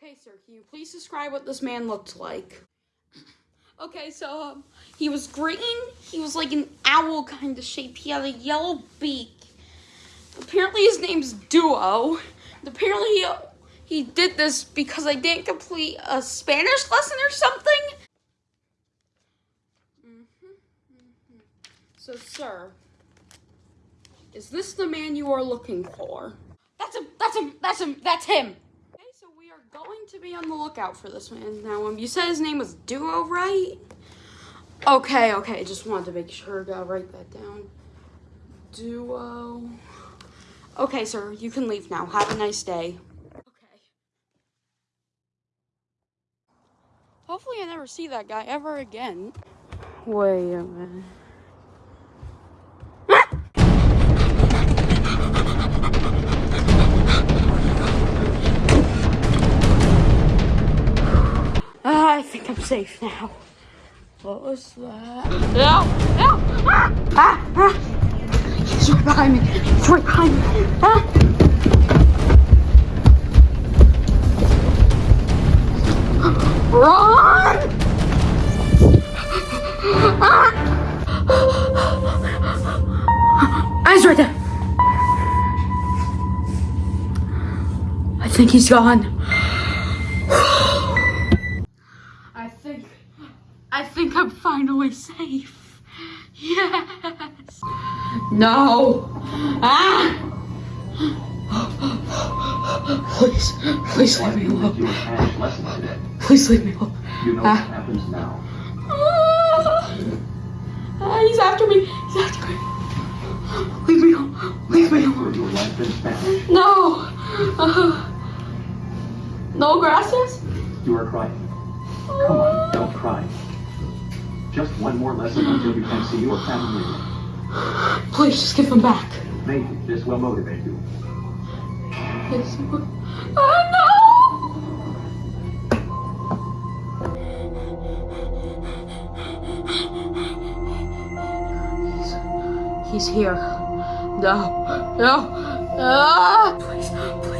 Okay, sir, can you please describe what this man looked like? Okay, so um, he was green. He was like an owl kind of shape. He had a yellow beak. Apparently, his name's Duo. Apparently, he, he did this because I didn't complete a Spanish lesson or something. Mhm, mhm. So, sir, is this the man you are looking for? That's him. That's him. That's him. That's him. Okay, so we are going to be on the lookout for this man. Now, um, you said his name was Duo, right? Okay, okay. Just wanted to make sure. Gotta write that down. Duo. Okay, sir. You can leave now. Have a nice day. Okay. Hopefully, I never see that guy ever again. Wait a minute. Think I'm safe now. What was that? No! No! Ah! Ah! ah. He's right behind me. He's right behind me. Ah! Run! Ah! Eyes right there. I think he's gone. I think, I think I'm finally safe. Yes. No. Ah. Please, please leave me alone. your Spanish lesson today. Please leave me alone. You know Ah. what happens now. Ah. Ah, he's after me. He's after me. Leave me alone. Leave me alone. For your life in Spanish. No. Uh, no gracias. You are crying. Come on, don't cry. Just one more lesson until you can see your family. Please just give them back. Maybe this will motivate you. Yes. Oh no! He's, he's here. No, no, ah! Please, please leave me alone.